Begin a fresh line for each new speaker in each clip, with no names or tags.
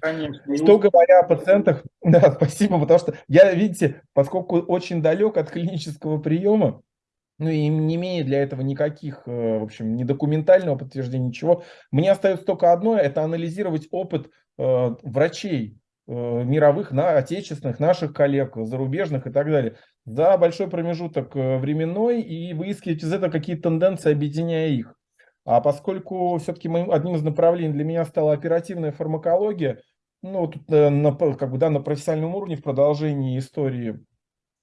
Конечно.
Что говоря о пациентах, да, спасибо, потому что я, видите, поскольку очень далек от клинического приема, ну и не имея для этого никаких, э, в общем, ни документального подтверждения, ничего, мне остается только одно, это анализировать опыт э, врачей э, мировых, на, отечественных, наших коллег, зарубежных и так далее, за большой промежуток э, временной и выискивать из этого какие-то тенденции, объединяя их. А поскольку все-таки одним из направлений для меня стала оперативная фармакология, ну, тут, э, на, как бы, да, на профессиональном уровне в продолжении истории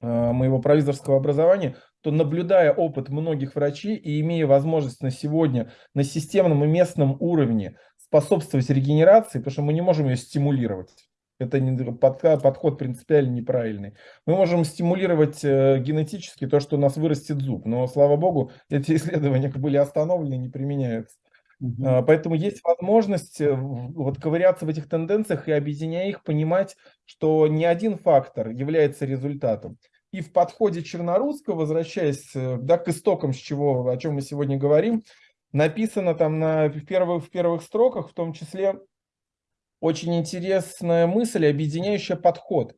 э, моего провизорского образования, то наблюдая опыт многих врачей и имея возможность на сегодня на системном и местном уровне способствовать регенерации, потому что мы не можем ее стимулировать. Это не, подход принципиально неправильный. Мы можем стимулировать э, генетически то, что у нас вырастет зуб, но, слава богу, эти исследования были остановлены и не применяются. Угу. Поэтому есть возможность э, вот ковыряться в этих тенденциях и объединяя их, понимать, что не один фактор является результатом. И в подходе Чернорусского, возвращаясь э, да, к истокам, с чего, о чем мы сегодня говорим, написано там на, в, первых, в первых строках, в том числе очень интересная мысль, объединяющая подход.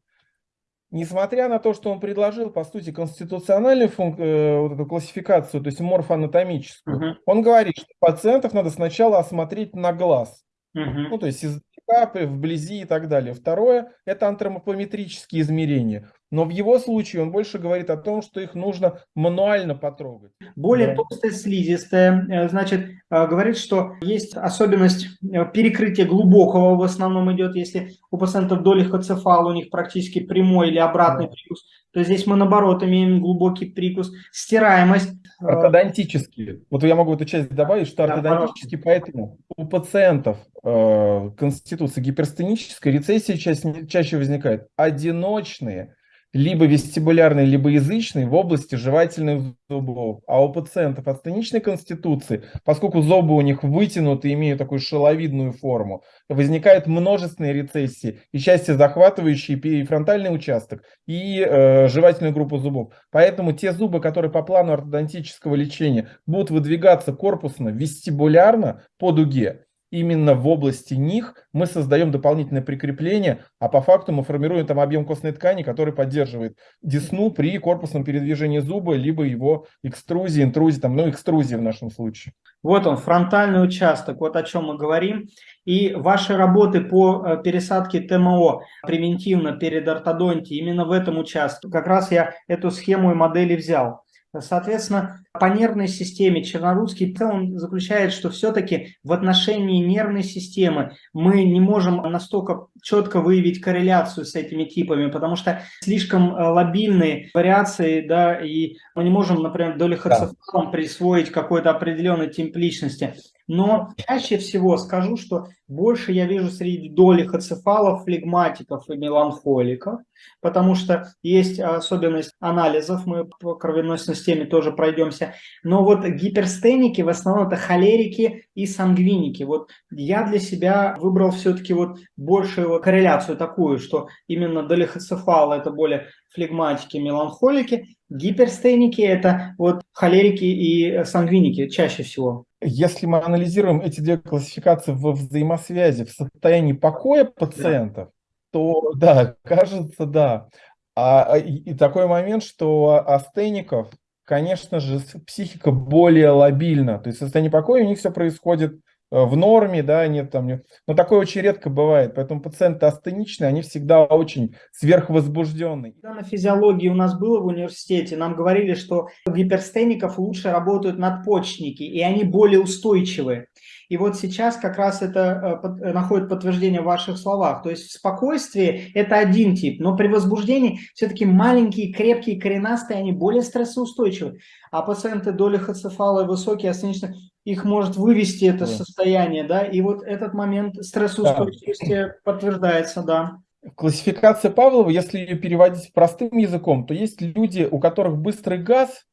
Несмотря на то, что он предложил, по сути, конституциональную функ... э, вот эту классификацию, то есть морфоанатомическую, угу. он говорит, что пациентов надо сначала осмотреть на глаз. Угу. Ну, то есть из капы, вблизи и так далее. Второе – это антропометрические измерения. Но в его случае он больше говорит о том, что их нужно мануально потрогать.
Более да. толстая слизистая, э, значит, э, говорит, что есть особенность э, перекрытия глубокого в основном идет, если у пациентов долихоцефал, у них практически прямой или обратный да. прикус, то здесь мы наоборот имеем глубокий прикус, стираемость.
Ортодонтические. Вот я могу эту часть добавить, что да, ортодонтические, поэтому у пациентов э, конституции гиперстенической рецессии чаще, чаще возникает одиночные либо вестибулярный, либо язычный в области жевательных зубов. А у пациентов астеничной конституции, поскольку зубы у них вытянуты, имеют такую шеловидную форму, возникают множественные рецессии, и части захватывающие и фронтальный участок, и э, жевательную группу зубов. Поэтому те зубы, которые по плану ортодонтического лечения будут выдвигаться корпусно, вестибулярно по дуге, именно в области них мы создаем дополнительное прикрепление, а по факту мы формируем там объем костной ткани, который поддерживает десну при корпусном передвижении зуба, либо его экструзии, интрузии, там, ну, экструзии в нашем случае.
Вот он, фронтальный участок, вот о чем мы говорим. И ваши работы по э, пересадке ТМО превентивно перед ортодонтией, именно в этом участке. Как раз я эту схему и модели взял. Соответственно, по нервной системе Чернорусский он заключает, что все-таки в отношении нервной системы мы не можем настолько четко выявить корреляцию с этими типами, потому что слишком э, лобильные вариации, да, и мы не можем, например, долихоцефалом да. присвоить какой-то определенный тип личности. Но чаще всего скажу, что больше я вижу среди долихоцефалов, флегматиков и меланхоликов, потому что есть особенность анализов, мы по кровяной системе тоже пройдемся. Но вот гиперстеники в основном это холерики и сангвиники. Вот я для себя выбрал все-таки вот большую корреляцию такую, что именно долихоцефалы это более флегматики, меланхолики, гиперстеники это вот холерики и сангвиники чаще всего.
Если мы анализируем эти две классификации во взаимосвязи в состоянии покоя пациентов, да. то да, кажется, да. А, а и, и такой момент, что астеников, конечно же, психика более лобильна. То есть в состоянии покоя у них все происходит в норме, да, нет там, но такое очень редко бывает, поэтому пациенты астеничные, они всегда очень сверхвозбужденные.
Когда на физиологии у нас было в университете, нам говорили, что у гиперстеников лучше работают надпочечники, и они более устойчивые. И вот сейчас как раз это э, э, находит подтверждение в ваших словах. То есть в спокойствии это один тип, но при возбуждении все-таки маленькие, крепкие, коренастые, они более стрессоустойчивы. А пациенты долихоцефала высокие, астеничные, их может вывести это да. состояние, да, и вот этот момент стрессоустойчивости да. подтверждается, да.
Классификация Павлова, если ее переводить простым языком, то есть люди, у которых быстрый газ,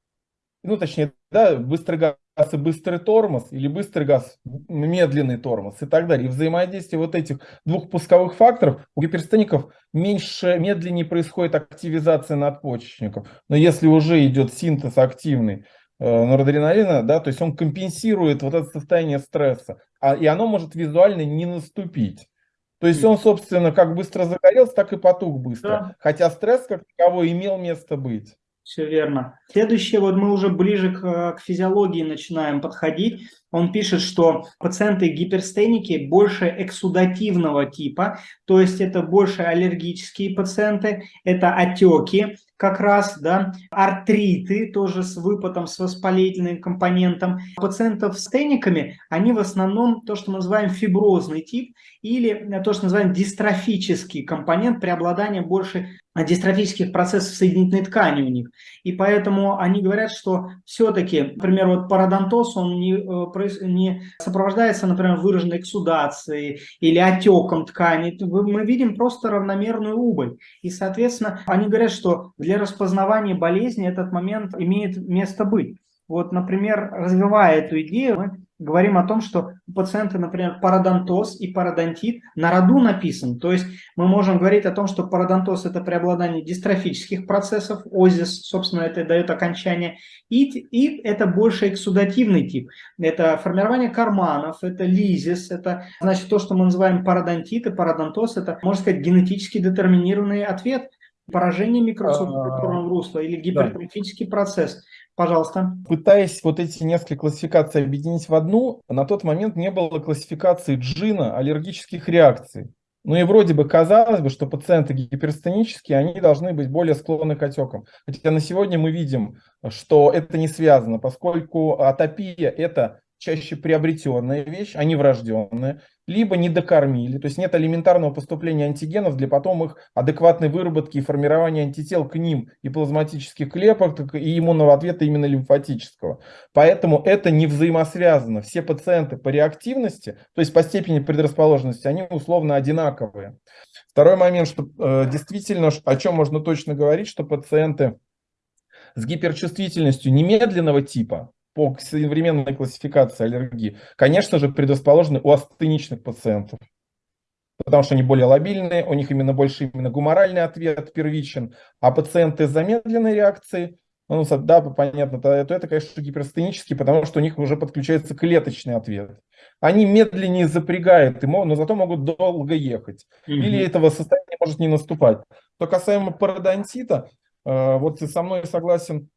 ну точнее, да, быстрый газ и быстрый тормоз, или быстрый газ, медленный тормоз и так далее. И взаимодействие вот этих двух пусковых факторов у гиперстеников меньше, медленнее происходит активизация надпочечников. Но если уже идет синтез активный, норадреналина, да, то есть он компенсирует вот это состояние стресса, а, и оно может визуально не наступить. То есть он, собственно, как быстро загорелся, так и потух быстро.
Да.
Хотя стресс как таковой имел место быть.
Все верно. Следующее, вот мы уже ближе к, к физиологии начинаем подходить. Он пишет, что пациенты гиперстеники больше эксудативного типа, то есть это больше аллергические пациенты, это отеки как раз, да, артриты тоже с выпадом, с воспалительным компонентом. Пациентов с тениками, они в основном то, что мы называем фиброзный тип или то, что называем дистрофический компонент, преобладание больше дистрофических процессов соединительной ткани у них. И поэтому они говорят, что все-таки, например, вот пародонтоз, он не, э, не сопровождается, например, выраженной эксудацией или отеком ткани. Мы видим просто равномерную убыль. И, соответственно, они говорят, что для распознавания болезни этот момент имеет место быть. Вот, например, развивая эту идею, мы говорим о том, что у пациента, например, пародонтоз и пародонтит на роду написан. То есть мы можем говорить о том, что пародонтоз – это преобладание дистрофических процессов, озис, собственно, это дает окончание, и, и это больше эксудативный тип. Это формирование карманов, это лизис, это значит то, что мы называем пародонтит и пародонтоз, это, можно сказать, генетически детерминированный ответ поражение микроциркуляторного русла или гипертрофический процесс. Пожалуйста.
Пытаясь вот эти несколько классификаций объединить в одну, на тот момент не было классификации джина аллергических реакций. Ну и вроде бы казалось бы, что пациенты гиперстенические, они должны быть более склонны к отекам. Хотя на сегодня мы видим, что это не связано, поскольку атопия – это чаще приобретенная вещь, а не врожденная, либо не докормили, то есть нет элементарного поступления антигенов для потом их адекватной выработки и формирования антител к ним и плазматических клеток, и иммунного ответа именно лимфатического. Поэтому это не взаимосвязано. Все пациенты по реактивности, то есть по степени предрасположенности, они условно одинаковые. Второй момент, что э, действительно, о чем можно точно говорить, что пациенты с гиперчувствительностью немедленного типа, по современной классификации аллергии, конечно же, предрасположены у астеничных пациентов. Потому что они более лобильные, у них именно больше именно гуморальный ответ первичен. А пациенты с замедленной реакцией, ну, да, понятно, то, то это, конечно, гиперстенический, потому что у них уже подключается клеточный ответ. Они медленнее запрягают, но зато могут долго ехать. Mm -hmm. Или этого состояния может не наступать. Что касаемо пародонтита, э, вот со мной согласен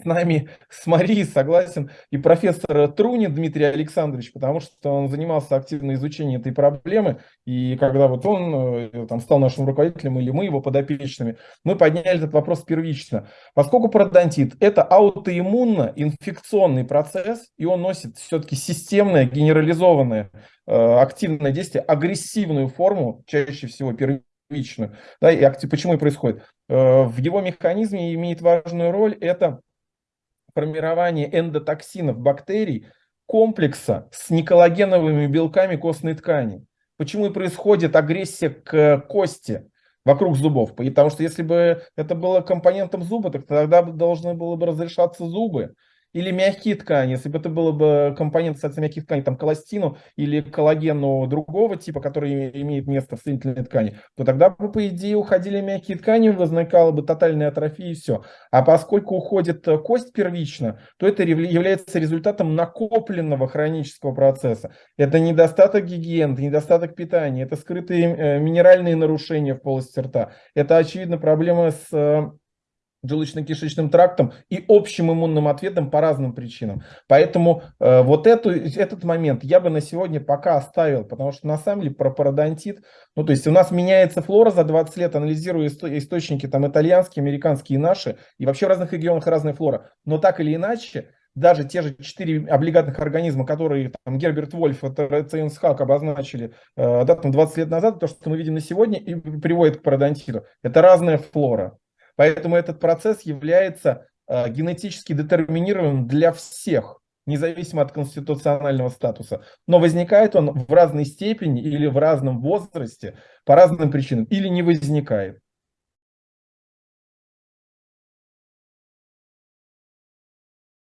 с нами, с Марией согласен и профессор Трунин Дмитрий Александрович, потому что он занимался активно изучением этой проблемы, и когда вот он э, там, стал нашим руководителем или мы его подопечными, мы подняли этот вопрос первично. Поскольку пародонтит – это аутоиммунно-инфекционный процесс, и он носит все-таки системное, генерализованное, э, активное действие, агрессивную форму, чаще всего первичную, да, и почему и происходит. Э, в его механизме имеет важную роль это формирование эндотоксинов бактерий комплекса с неколлагеновыми белками костной ткани. Почему и происходит агрессия к кости вокруг зубов? Потому что если бы это было компонентом зуба, так тогда должны было бы разрешаться зубы или мягкие ткани, если бы это было бы компонент, кстати, мягких тканей, там колластину или коллагену другого типа, который имеет место в соединительной ткани, то тогда бы, по идее, уходили мягкие ткани, возникала бы тотальная атрофия и все. А поскольку уходит кость первично, то это является результатом накопленного хронического процесса. Это недостаток гигиены, недостаток питания, это скрытые э, минеральные нарушения в полости рта. Это, очевидно, проблема с э, желудочно-кишечным трактом и общим иммунным ответом по разным причинам. Поэтому э, вот эту, этот момент я бы на сегодня пока оставил, потому что на самом деле про пародонтит, ну то есть у нас меняется флора за 20 лет, анализируя исто источники там итальянские, американские и наши, и вообще в разных регионах разная флора. Но так или иначе, даже те же четыре облигатных организма, которые там, Герберт Вольф, это Цейнсхак обозначили э, да, там 20 лет назад, то, что мы видим на сегодня, и приводит к пародонтиту. Это разная флора. Поэтому этот процесс является э, генетически детерминированным для всех, независимо от конституционального статуса. Но возникает он в разной степени или в разном возрасте по разным причинам, или не возникает.